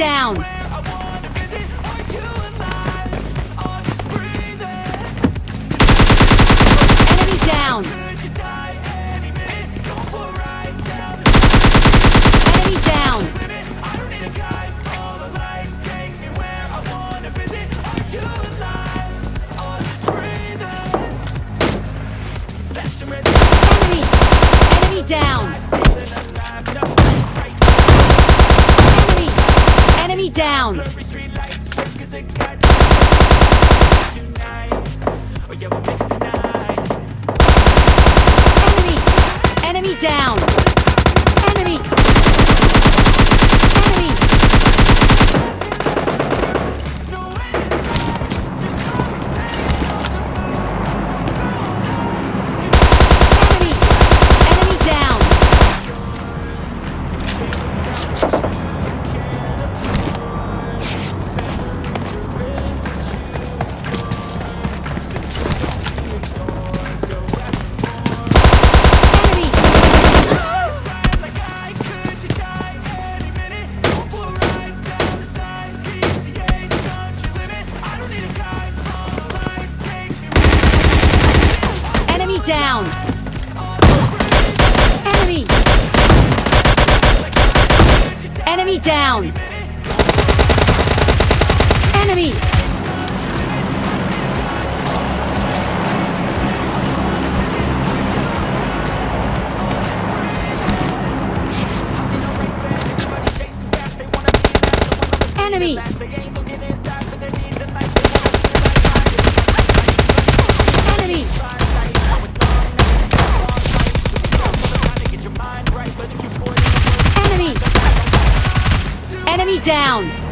down! Enemy down! Enemy down! Enemy! Enemy down! Enemy! Down! Enemy! Enemy down! Down! Enemy! Enemy down! Enemy! Enemy! Down!